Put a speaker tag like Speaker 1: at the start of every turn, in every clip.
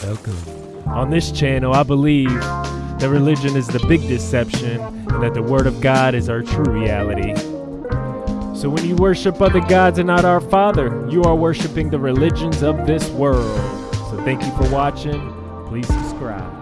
Speaker 1: Welcome. On this channel, I believe that religion is the big deception and that the Word of God is our true reality. So when you worship other gods and not our Father, you are worshiping the religions of this world. So thank you for watching. Please subscribe.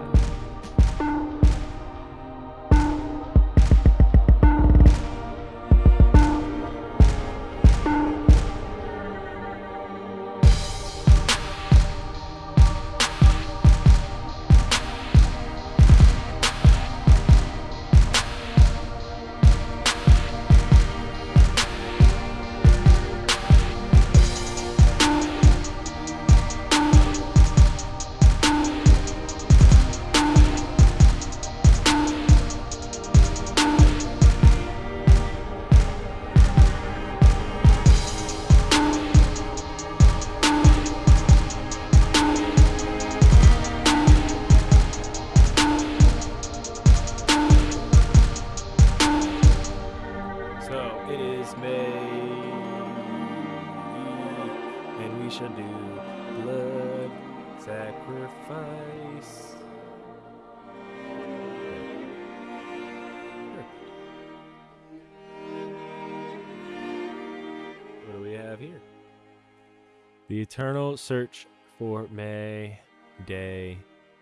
Speaker 1: The eternal search for May Day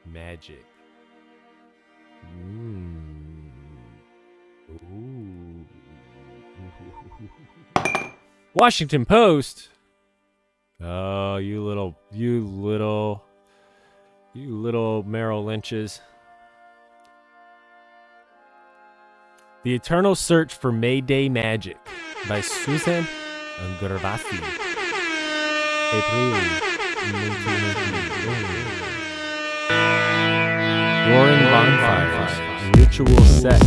Speaker 1: magic. Mm. Washington Post. Oh, you little, you little, you little Merrill Lynches. The Eternal Search for Mayday Magic by Susan Gervasi. April 1981. Roaring bonfires, ritual sex,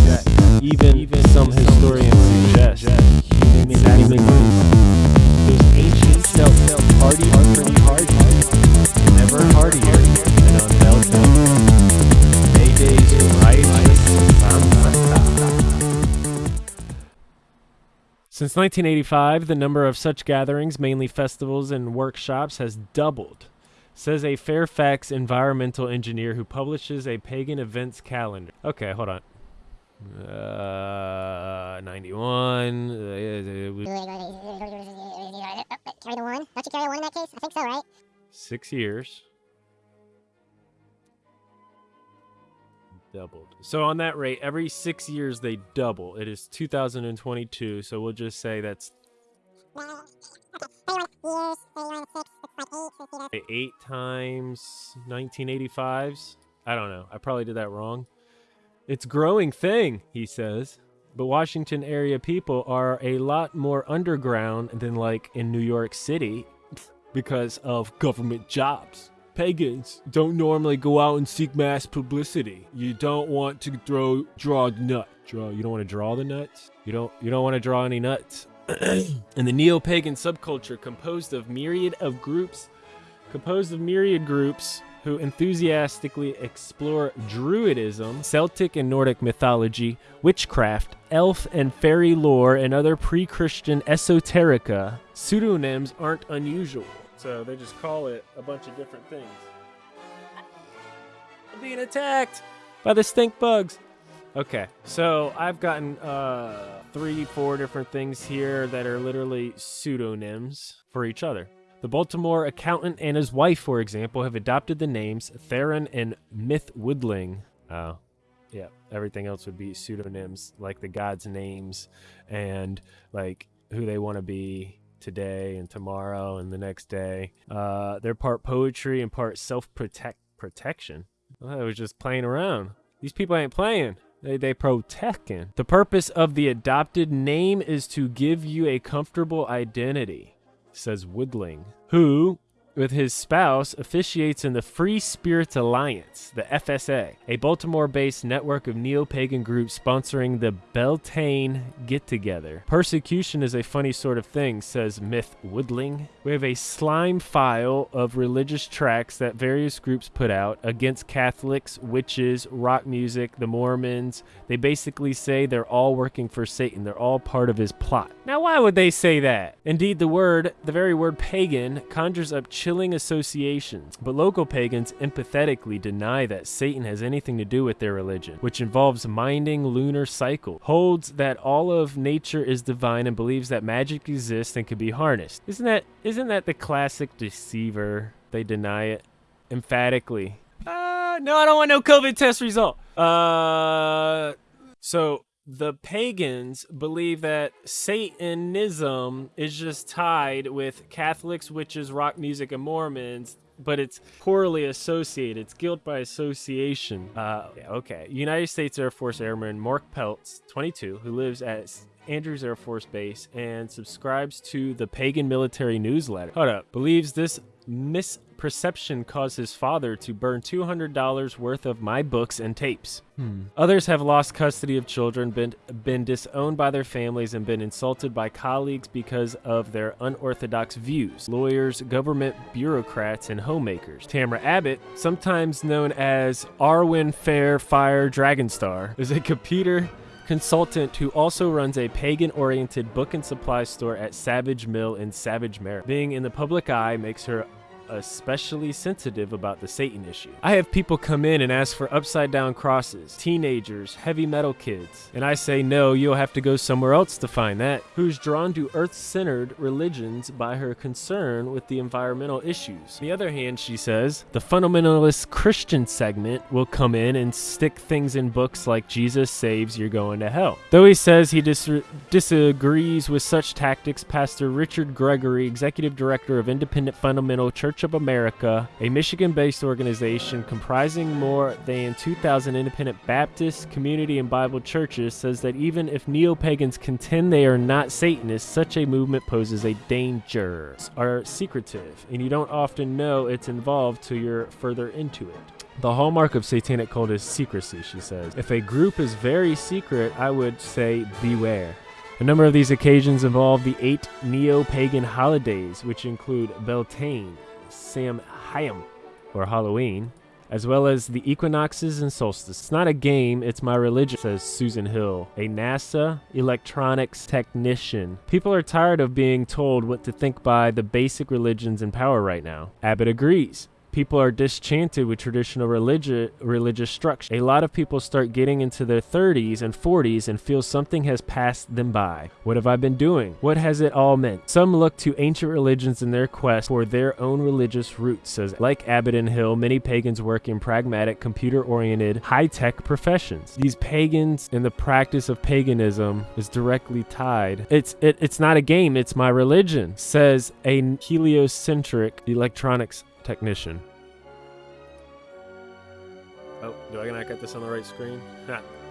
Speaker 1: even, even some historians suggest human sacrifice. Those ancient Celts party are pretty hard, never hardier than on Beltane. Since 1985, the number of such gatherings, mainly festivals and workshops, has doubled, says a Fairfax environmental engineer who publishes a pagan events calendar. Okay, hold on. Uh, 91. uh, it was
Speaker 2: Carry the one? Don't you carry a one in that case? I think so, right?
Speaker 1: six years. Doubled. So on that rate, every six years they double. It is 2022, so we'll just say that's
Speaker 2: Okay, 31 years, 31 6, it's like 8, 50
Speaker 1: eight times 1985s. I don't know. I probably did that wrong. It's growing thing, he says. But Washington area people are a lot more underground than like in New York City because of government jobs. Pagans don't normally go out and seek mass publicity. You don't want to throw draw nut. Draw you don't want to draw the nuts? You don't you don't want to draw any nuts. and the neo-pagan subculture composed of myriad of groups composed of myriad groups who enthusiastically explore druidism, Celtic and Nordic mythology, witchcraft, elf and fairy lore, and other pre Christian esoterica. Pseudonyms aren't unusual, so they just call it a bunch of different things. I'm being attacked by the stink bugs. Okay, so I've gotten uh, three, four different things here that are literally pseudonyms for each other. The Baltimore accountant and his wife, for example, have adopted the names Theron and Myth Woodling. Oh, yeah. Everything else would be pseudonyms, like the gods' names and like who they want to be today and tomorrow and the next day. Uh, they're part poetry and part self protect protection. Well, I was just playing around. These people ain't playing. They they protecting. The purpose of the adopted name is to give you a comfortable identity says Woodling, who, with his spouse, officiates in the Free Spirits Alliance, the FSA, a Baltimore based network of neo pagan groups sponsoring the Beltane Get Together. Persecution is a funny sort of thing, says Myth Woodling. We have a slime file of religious tracts that various groups put out against Catholics, witches, rock music, the Mormons. They basically say they're all working for Satan, they're all part of his plot. Now, why would they say that? Indeed, the word, the very word pagan, conjures up chilling associations, but local pagans empathetically deny that Satan has anything to do with their religion, which involves minding lunar cycle, holds that all of nature is divine and believes that magic exists and can be harnessed. Isn't that isn't that the classic deceiver? They deny it emphatically. Uh, no, I don't want no COVID test result. Uh, so the pagans believe that Satanism is just tied with Catholics, witches, rock music, and Mormons, but it's poorly associated. It's guilt by association. Uh, okay. United States Air Force Airman Mark Peltz, 22, who lives at Andrews Air Force Base and subscribes to the Pagan Military Newsletter. Hold up. Believes this misperception caused his father to burn $200 worth of my books and tapes. Hmm. Others have lost custody of children, been, been disowned by their families, and been insulted by colleagues because of their unorthodox views. Lawyers, government bureaucrats, and homemakers. Tamara Abbott, sometimes known as Arwen Fair Fire Dragonstar, is a computer consultant who also runs a pagan-oriented book and supply store at Savage Mill in Savage, Maryland. Being in the public eye makes her especially sensitive about the Satan issue. I have people come in and ask for upside down crosses, teenagers, heavy metal kids, and I say no, you'll have to go somewhere else to find that. Who's drawn to earth centered religions by her concern with the environmental issues. On the other hand, she says, the fundamentalist Christian segment will come in and stick things in books like Jesus saves, you're going to hell. Though he says he dis- disagrees with such tactics, Pastor Richard Gregory, executive director of Independent Fundamental Church of America, a Michigan based organization comprising more than 2,000 independent Baptist, community, and Bible churches, says that even if neo pagans contend they are not Satanists, such a movement poses a danger. Are secretive, and you don't often know it's involved till you're further into it. The hallmark of satanic cult is secrecy, she says. If a group is very secret, I would say beware. A number of these occasions involve the eight neo pagan holidays, which include Beltane, Samhain, or Halloween, as well as the equinoxes and solstices. It's not a game, it's my religion, says Susan Hill, a NASA electronics technician. People are tired of being told what to think by the basic religions in power right now. Abbott agrees people are disenchanted with traditional religi- religious structure. A lot of people start getting into their 30s and 40s and feel something has passed them by. What have I been doing? What has it all meant? Some look to ancient religions in their quest for their own religious roots, says like Abbott and Hill, many pagans work in pragmatic, computer-oriented, high-tech professions. These pagans and the practice of paganism is directly tied. It's it, it's not a game, it's my religion, says a heliocentric electronics technician. Oh, do I not get this on the right screen?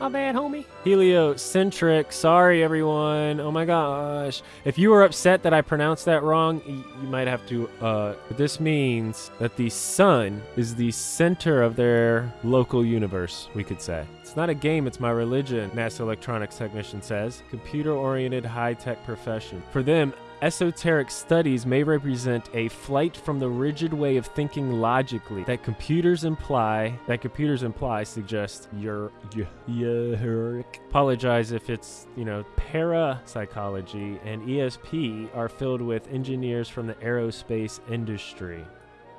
Speaker 1: My bad, homie. Heliocentric. Sorry, everyone. Oh my gosh. If you were upset that I pronounced that wrong, you might have to. Uh, this means that the sun is the center of their local universe, we could say. It's not a game, it's my religion, NASA electronics technician says. Computer oriented high tech profession. For them, Esoteric studies may represent a flight from the rigid way of thinking logically that computers imply that computers imply suggest your your apologize if it's you know parapsychology and ESP are filled with engineers from the aerospace industry.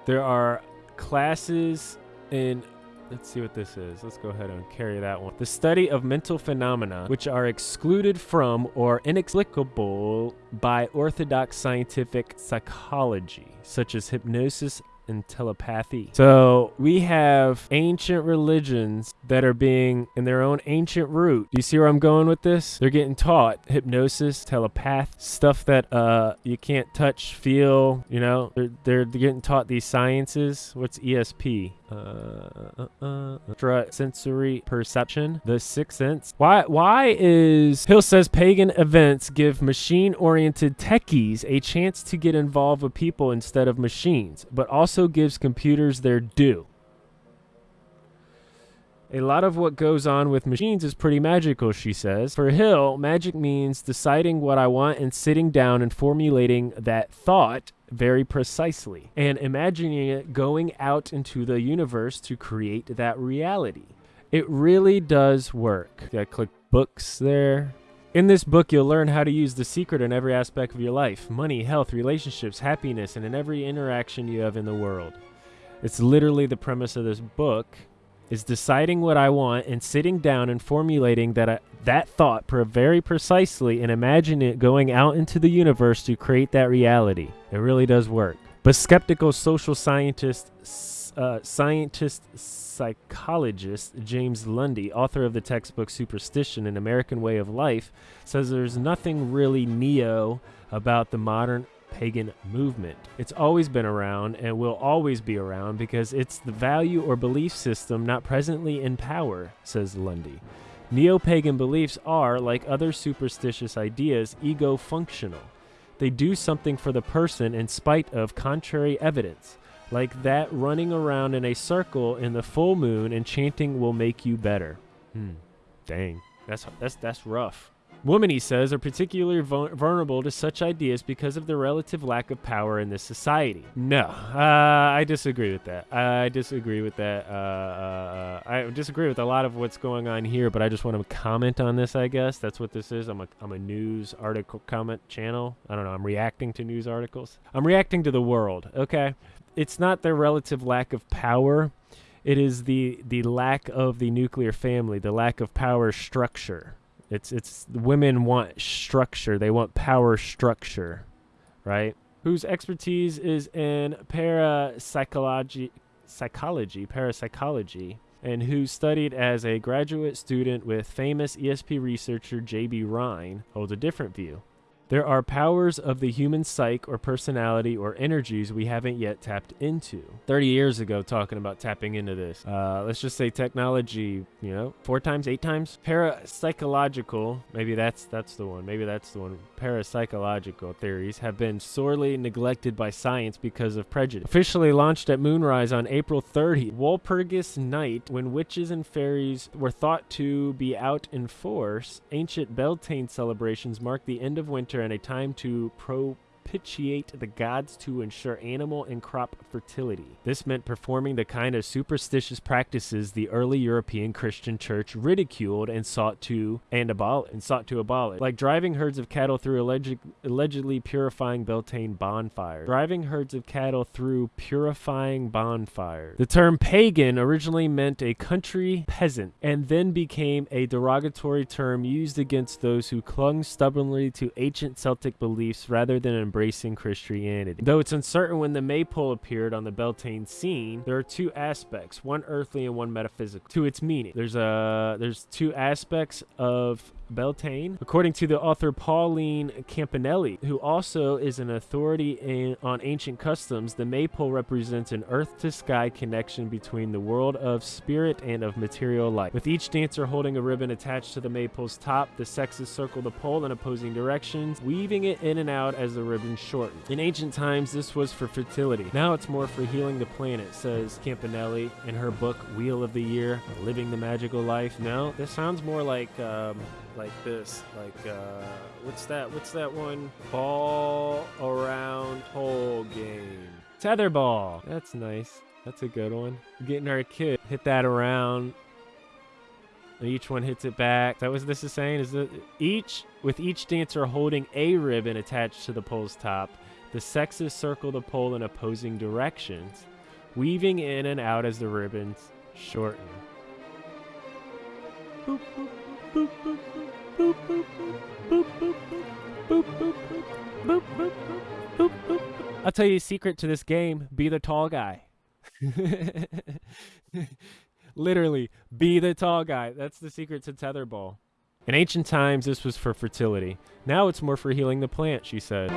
Speaker 1: There are classes in Let's see what this is. Let's go ahead and carry that one. The study of mental phenomena which are excluded from or inexplicable by orthodox scientific psychology, such as hypnosis and telepathy. So we have ancient religions that are being in their own ancient root. Do you see where I'm going with this? They're getting taught hypnosis, telepath, stuff that uh you can't touch, feel, you know. They're they're getting taught these sciences. What's ESP? Uh, uh, uh, sensory perception, the sixth sense. Why? Why is Hill says pagan events give machine-oriented techies a chance to get involved with people instead of machines, but also gives computers their due. A lot of what goes on with machines is pretty magical, she says. For Hill, magic means deciding what I want and sitting down and formulating that thought very precisely and imagining it going out into the universe to create that reality. It really does work. I click books there. In this book, you'll learn how to use the secret in every aspect of your life money, health, relationships, happiness, and in every interaction you have in the world. It's literally the premise of this book is deciding what I want and sitting down and formulating that I, that thought very precisely and imagine it going out into the universe to create that reality. It really does work. But skeptical social scientist uh, scientist psychologist James Lundy, author of the textbook Superstition An American Way of Life, says there's nothing really neo about the modern pagan movement. It's always been around and will always be around because it's the value or belief system not presently in power, says Lundy. Neo pagan beliefs are, like other superstitious ideas, ego functional. They do something for the person in spite of contrary evidence. Like that running around in a circle in the full moon and chanting will make you better. Hmm. Dang. That's that's that's rough. Women, he says, are particularly vulnerable to such ideas because of the relative lack of power in this society. No, uh, I disagree with that. I disagree with that. Uh, uh, I disagree with a lot of what's going on here, but I just want to comment on this, I guess. That's what this is. I'm a, I'm a news article comment channel. I don't know. I'm reacting to news articles. I'm reacting to the world, okay? It's not their relative lack of power. It is the the lack of the nuclear family, the lack of power structure it's it's women want structure. They want power structure, right? Whose expertise is in parapsychology, psychology, parapsychology, and who studied as a graduate student with famous ESP researcher J.B. Rhine, holds a different view. There are powers of the human psyche or personality or energies we haven't yet tapped into. 30 years ago, talking about tapping into this. Uh, let's just say technology, you know, four times, eight times. Parapsychological, maybe that's that's the one. Maybe that's the one. Parapsychological theories have been sorely neglected by science because of prejudice. Officially launched at moonrise on April 30, Walpurgis Night, when witches and fairies were thought to be out in force, ancient Beltane celebrations marked the end of winter and a time to pro propitiate the gods to ensure animal and crop fertility. This meant performing the kind of superstitious practices the early European Christian church ridiculed and sought to and abolish and sought to abolish, like driving herds of cattle through alleged, allegedly purifying Beltane bonfires. Driving herds of cattle through purifying bonfires. The term pagan originally meant a country peasant and then became a derogatory term used against those who clung stubbornly to ancient Celtic beliefs rather than embracing Christianity. Though it's uncertain when the maypole appeared on the Beltane scene, there are two aspects, one earthly and one metaphysical, to its meaning. There's a there's two aspects of Beltane. According to the author Pauline Campanelli, who also is an authority in, on ancient customs, the maypole represents an earth to sky connection between the world of spirit and of material life. With each dancer holding a ribbon attached to the maypole's top, the sexes circle the pole in opposing directions, weaving it in and out as the ribbon shortened. In ancient times, this was for fertility. Now it's more for healing the planet, says Campanelli in her book Wheel of the Year, Living the Magical Life. No, this sounds more like um, like this. Like uh, what's that? What's that one? Ball around hole game. Tetherball. That's nice. That's a good one. Getting our kid hit that around. And each one hits it back. That was this is saying is that each with each dancer holding a ribbon attached to the pole's top, the sexes circle the pole in opposing directions, weaving in and out as the ribbons shorten. Boop, boop. I'll tell you a secret to this game be the tall guy. Literally, be the tall guy. That's the secret to tetherball. In ancient times, this was for fertility. Now it's more for healing the plant, she said.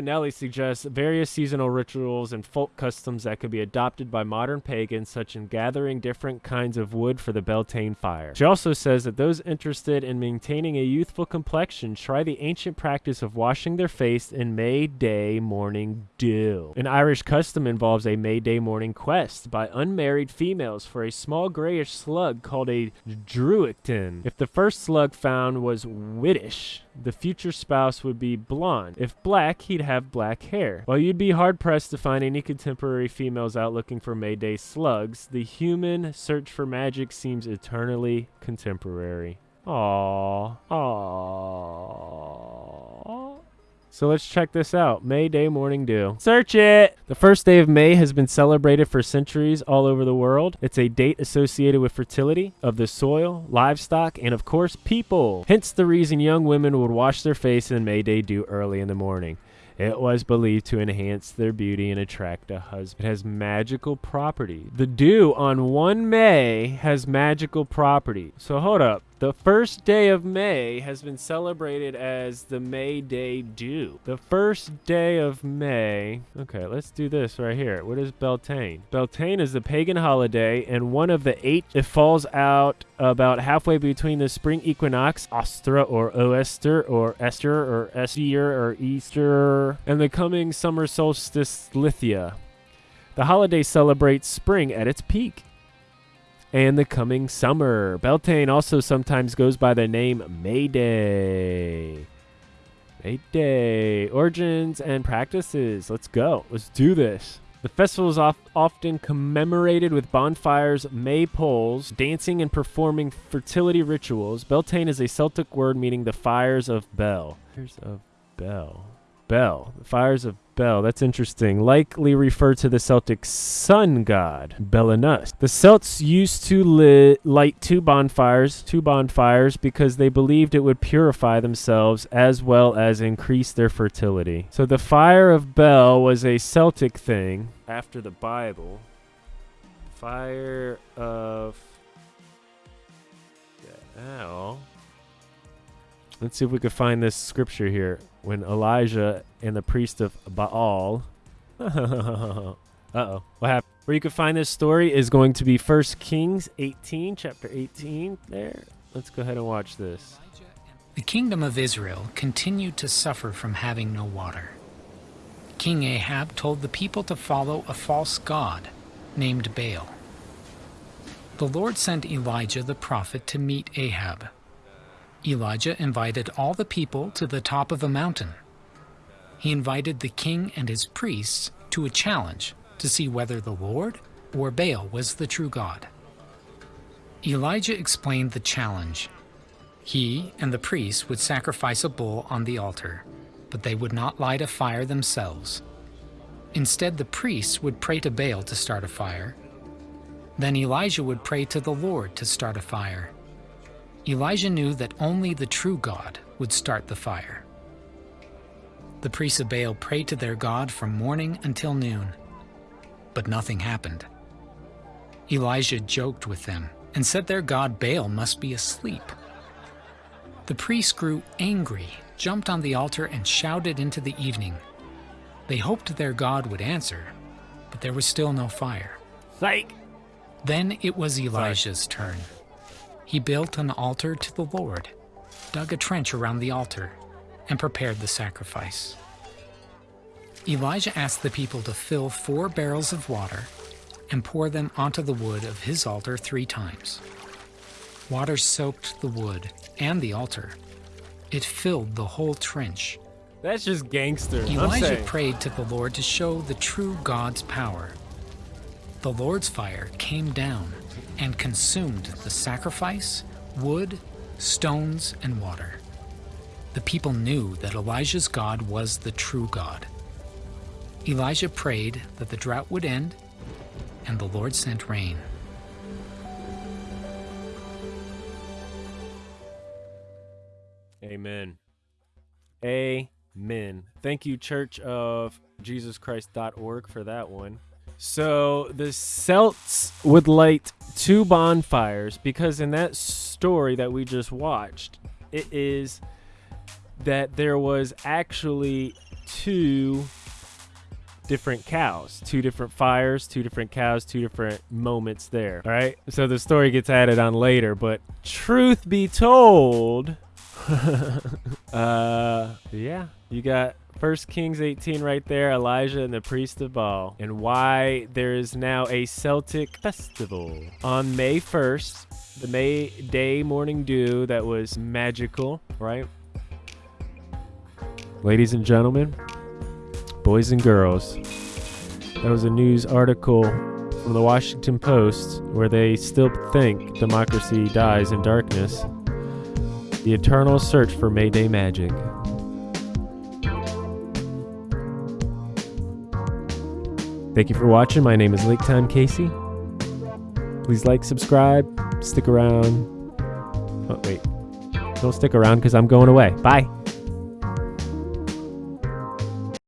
Speaker 1: Campanelli suggests various seasonal rituals and folk customs that could be adopted by modern pagans, such as gathering different kinds of wood for the Beltane fire. She also says that those interested in maintaining a youthful complexion try the ancient practice of washing their face in May Day morning dew. An Irish custom involves a May Day morning quest by unmarried females for a small grayish slug called a druichtin. If the first slug found was whitish, the future spouse would be blonde. If black, he'd have black hair. While you'd be hard pressed to find any contemporary females out looking for Mayday slugs, the human search for magic seems eternally contemporary. Aww. Aww. So let's check this out. May Day Morning Dew. Search it! The first day of May has been celebrated for centuries all over the world. It's a date associated with fertility of the soil, livestock, and of course, people. Hence the reason young women would wash their face in May Day Dew early in the morning. It was believed to enhance their beauty and attract a husband. It has magical property. The dew on 1 May has magical property. So hold up. The first day of May has been celebrated as the May Day Dew. The first day of May. Okay, let's do this right here. What is Beltane? Beltane is the pagan holiday and one of the eight. It falls out about halfway between the spring equinox, Ostra or Oester or Esther or Estier or Easter, and the coming summer solstice Lithia. The holiday celebrates spring at its peak and the coming summer. Beltane also sometimes goes by the name Mayday. Mayday. Origins and practices. Let's go. Let's do this. The festival is of- often commemorated with bonfires, maypoles, dancing, and performing fertility rituals. Beltane is a Celtic word meaning the fires of Bel. Fires of. Bel. The fires of Bel. That's interesting. Likely refer to the Celtic sun god, Belinus. The Celts used to lit, light two bonfires, two bonfires, because they believed it would purify themselves as well as increase their fertility. So the fire of Bel was a Celtic thing after the Bible. Fire of Bel. Let's see if we can find this scripture here. When Elijah and the priest of Baal. uh oh. What happened? Where you can find this story is going to be 1 Kings 18, chapter 18. There. Let's go ahead and watch this.
Speaker 3: The kingdom of Israel continued to suffer from having no water. King Ahab told the people to follow a false god named Baal. The Lord sent Elijah the prophet to meet Ahab. Elijah invited all the people to the top of a mountain. He invited the king and his priests to a challenge to see whether the Lord or Baal was the true God. Elijah explained the challenge. He and the priests would sacrifice a bull on the altar, but they would not light a fire themselves. Instead, the priests would pray to Baal to start a fire. Then Elijah would pray to the Lord to start a fire. Elijah knew that only the true God would start the fire. The priests of Baal prayed to their God from morning until noon, but nothing happened. Elijah joked with them and said their god Baal must be asleep. The priests grew angry, jumped on the altar, and shouted into the evening. They hoped their god would answer, but there was still no fire.
Speaker 1: Psych!
Speaker 3: Then it was Elijah's turn. He built an altar to the Lord, dug a trench around the altar, and prepared the sacrifice. Elijah asked the people to fill four barrels of water and pour them onto the wood of his altar three times. Water soaked the wood and the altar. It filled the whole trench.
Speaker 1: That's just gangster. I'm
Speaker 3: Elijah prayed to the Lord to show the true God's power. The Lord's fire came down and consumed the sacrifice, wood, stones, and water. The people knew that Elijah's God was the true God. Elijah prayed that the drought would end, and the Lord sent rain.
Speaker 1: Amen. Amen. Thank you, Church of Jesus Christ.org, for that one. So the Celts would light two bonfires because in that story that we just watched, it is that there was actually two different cows, two different fires, two different cows, two different moments there. All right. So the story gets added on later, but truth be told, uh, yeah, you got First Kings 18 right there, Elijah and the priest of Baal, and why there is now a Celtic festival on May 1st, the May Day morning dew that was magical, right? Ladies and gentlemen, boys and girls, that was a news article from the Washington Post where they still think democracy dies in darkness. The eternal search for Mayday magic. Thank you for watching. My name is Lake Time Casey. Please like, subscribe, stick around. Oh, wait. Don't stick around because I'm going away. Bye.